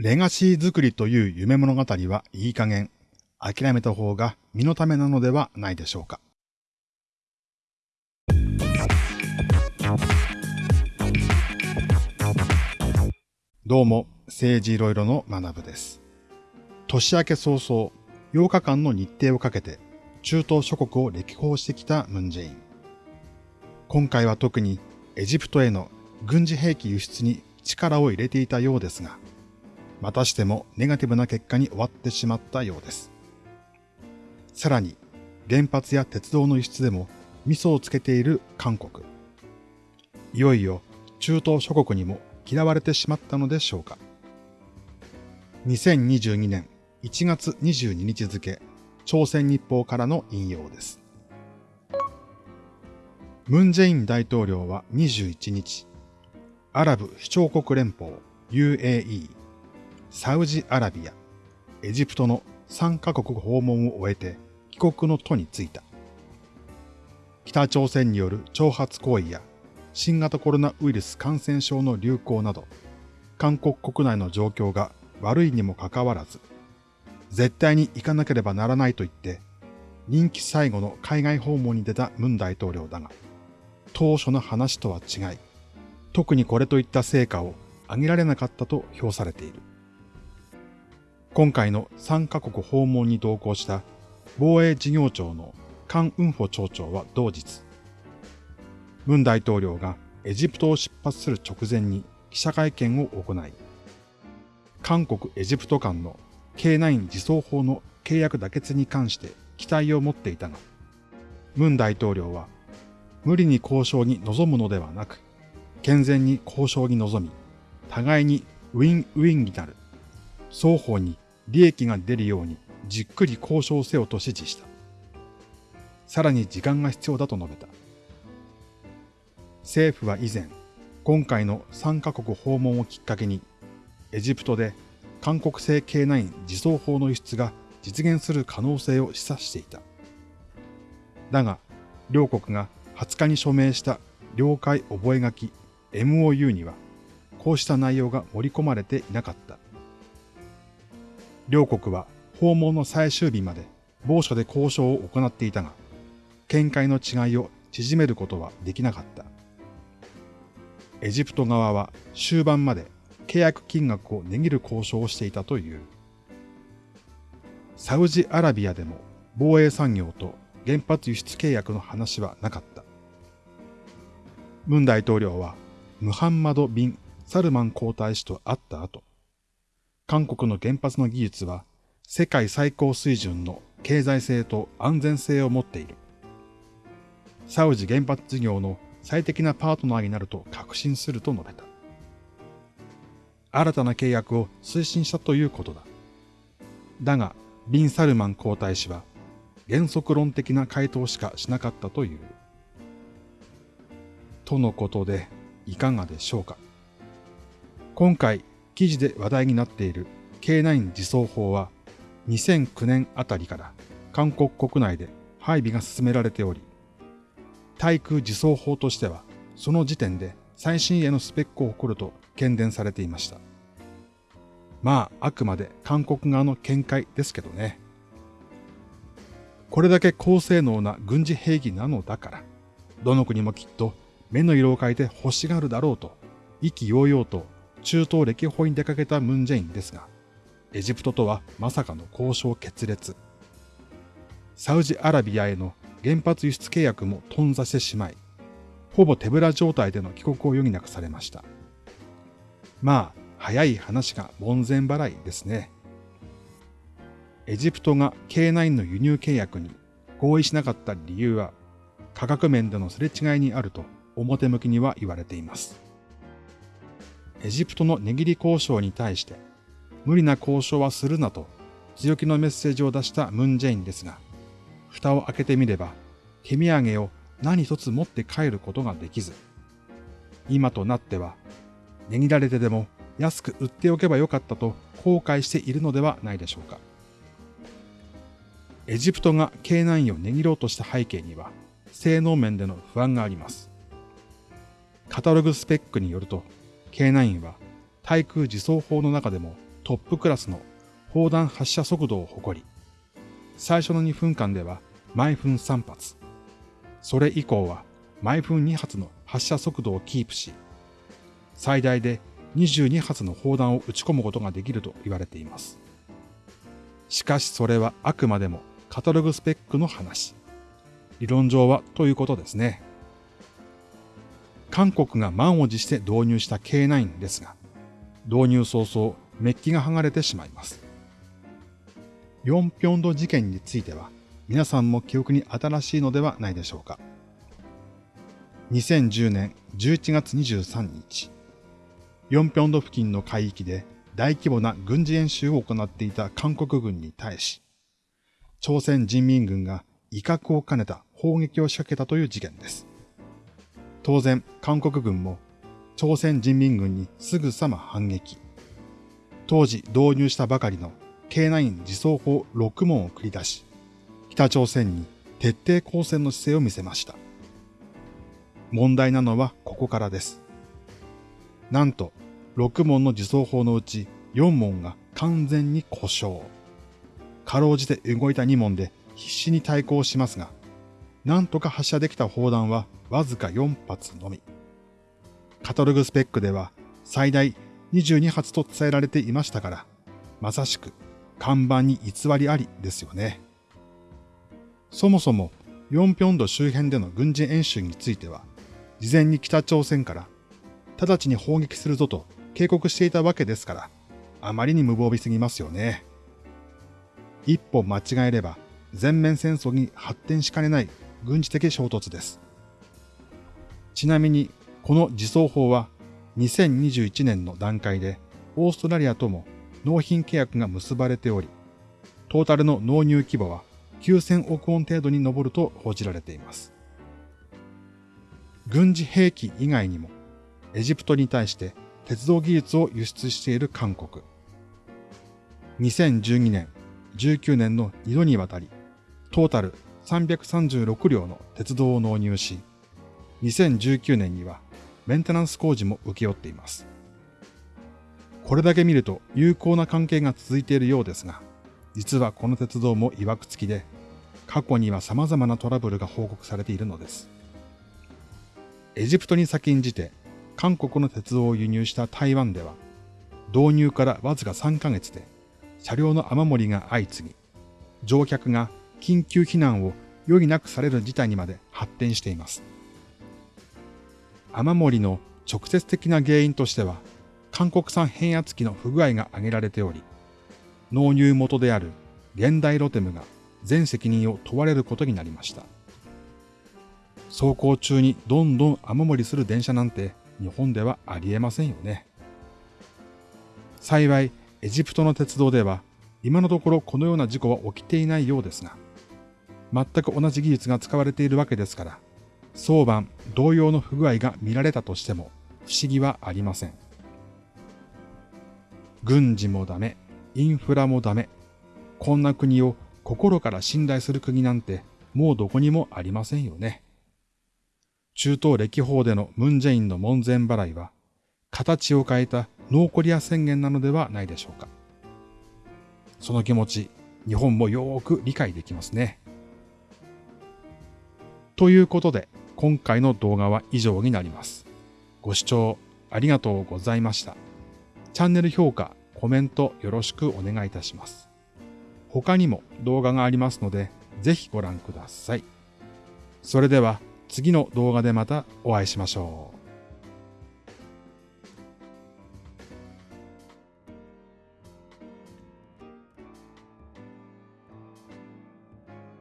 レガシー作りという夢物語はいい加減諦めた方が身のためなのではないでしょうか。どうも、政治いろいろの学部です。年明け早々、8日間の日程をかけて、中東諸国を歴訪してきたムンジェイン。今回は特にエジプトへの軍事兵器輸出に力を入れていたようですが、またしてもネガティブな結果に終わってしまったようです。さらに、原発や鉄道の輸出でも味噌をつけている韓国。いよいよ中東諸国にも嫌われてしまったのでしょうか。2022年1月22日付、朝鮮日報からの引用です。ムン・ジェイン大統領は21日、アラブ首長国連邦 UAE サウジアラビア、エジプトの3カ国訪問を終えて帰国の途に就いた。北朝鮮による挑発行為や新型コロナウイルス感染症の流行など、韓国国内の状況が悪いにもかかわらず、絶対に行かなければならないと言って、任期最後の海外訪問に出たムン大統領だが、当初の話とは違い、特にこれといった成果を上げられなかったと評されている。今回の3カ国訪問に同行した防衛事業庁のカン・ウンフォ庁長は同日、ムン大統領がエジプトを出発する直前に記者会見を行い、韓国・エジプト間の K9 自走法の契約妥結に関して期待を持っていたが、ムン大統領は無理に交渉に臨むのではなく、健全に交渉に臨み、互いにウィンウィンになる、双方に利益が出るようにじっくり交渉せよと指示した。さらに時間が必要だと述べた。政府は以前、今回の3カ国訪問をきっかけに、エジプトで韓国製 K9 自走法の輸出が実現する可能性を示唆していた。だが、両国が20日に署名した了解覚書 MOU には、こうした内容が盛り込まれていなかった。両国は訪問の最終日まで某所で交渉を行っていたが、見解の違いを縮めることはできなかった。エジプト側は終盤まで契約金額を値切る交渉をしていたという。サウジアラビアでも防衛産業と原発輸出契約の話はなかった。ムン大統領はムハンマド・ビン・サルマン皇太子と会った後、韓国の原発の技術は世界最高水準の経済性と安全性を持っている。サウジ原発事業の最適なパートナーになると確信すると述べた。新たな契約を推進したということだ。だが、ビン・サルマン皇太子は原則論的な回答しかしなかったという。とのことで、いかがでしょうか。今回、記事で話題になっている K9 自走法は2009年あたりから韓国国内で配備が進められており、対空自走法としてはその時点で最新鋭のスペックを誇ると懸伝されていました。まあ、あくまで韓国側の見解ですけどね。これだけ高性能な軍事兵器なのだから、どの国もきっと目の色を変えて欲しがるだろうと、意気揚々と中東歴訪に出かけたムンジェインですが、エジプトとはまさかの交渉決裂。サウジアラビアへの原発輸出契約も頓挫してしまい、ほぼ手ぶら状態での帰国を余儀なくされました。まあ、早い話が門前払いですね。エジプトが K9 の輸入契約に合意しなかった理由は、価格面でのすれ違いにあると表向きには言われています。エジプトの値切り交渉に対して、無理な交渉はするなと強気のメッセージを出したムンジェインですが、蓋を開けてみれば、手土産を何一つ持って帰ることができず、今となっては、値切られてでも安く売っておけばよかったと後悔しているのではないでしょうか。エジプトが K9 を値切ろうとした背景には、性能面での不安があります。カタログスペックによると、K9 は対空自走砲の中でもトップクラスの砲弾発射速度を誇り、最初の2分間では毎分3発、それ以降は毎分2発の発射速度をキープし、最大で22発の砲弾を撃ち込むことができると言われています。しかしそれはあくまでもカタログスペックの話。理論上はということですね。韓国が満を持して導入した K9 ですが、導入早々メッキが剥がれてしまいます。ヨンピョンド事件については、皆さんも記憶に新しいのではないでしょうか。2010年11月23日、ヨンピョンド付近の海域で大規模な軍事演習を行っていた韓国軍に対し、朝鮮人民軍が威嚇を兼ねた砲撃を仕掛けたという事件です。当然、韓国軍も朝鮮人民軍にすぐさま反撃。当時導入したばかりの K9 自走砲6門を繰り出し、北朝鮮に徹底抗戦の姿勢を見せました。問題なのはここからです。なんと、6門の自走砲のうち4門が完全に故障。かろうじて動いた2門で必死に対抗しますが、なんとか発射できた砲弾はわずか4発のみ。カタログスペックでは最大22発と伝えられていましたから、まさしく看板に偽りありですよね。そもそも、ヨンピョンド周辺での軍事演習については、事前に北朝鮮から直ちに砲撃するぞと警告していたわけですから、あまりに無防備すぎますよね。一歩間違えれば全面戦争に発展しかねない軍事的衝突です。ちなみに、この自走砲は2021年の段階でオーストラリアとも納品契約が結ばれており、トータルの納入規模は9000億ウォン程度に上ると報じられています。軍事兵器以外にも、エジプトに対して鉄道技術を輸出している韓国。2012年、19年の2度にわたり、トータル336両の鉄道を納入し、2019年にはメンテナンス工事も請け負っています。これだけ見ると有効な関係が続いているようですが、実はこの鉄道も曰く付きで、過去には様々なトラブルが報告されているのです。エジプトに先んじて韓国の鉄道を輸入した台湾では、導入からわずか3ヶ月で車両の雨漏りが相次ぎ、乗客が緊急避難を余儀なくされる事態にまで発展しています。雨漏りの直接的な原因としては、韓国産変圧器の不具合が挙げられており、納入元である現代ロテムが全責任を問われることになりました。走行中にどんどん雨漏りする電車なんて日本ではありえませんよね。幸い、エジプトの鉄道では今のところこのような事故は起きていないようですが、全く同じ技術が使われているわけですから、早晩同様の不具合が見られたとしても不思議はありません。軍事もダメ、インフラもダメ、こんな国を心から信頼する国なんてもうどこにもありませんよね。中東歴訪でのムンジェインの門前払いは、形を変えたノーコリア宣言なのではないでしょうか。その気持ち、日本もよーく理解できますね。ということで、今回の動画は以上になります。ご視聴ありがとうございました。チャンネル評価、コメントよろしくお願いいたします。他にも動画がありますので、ぜひご覧ください。それでは、次の動画でまたお会いしましょう。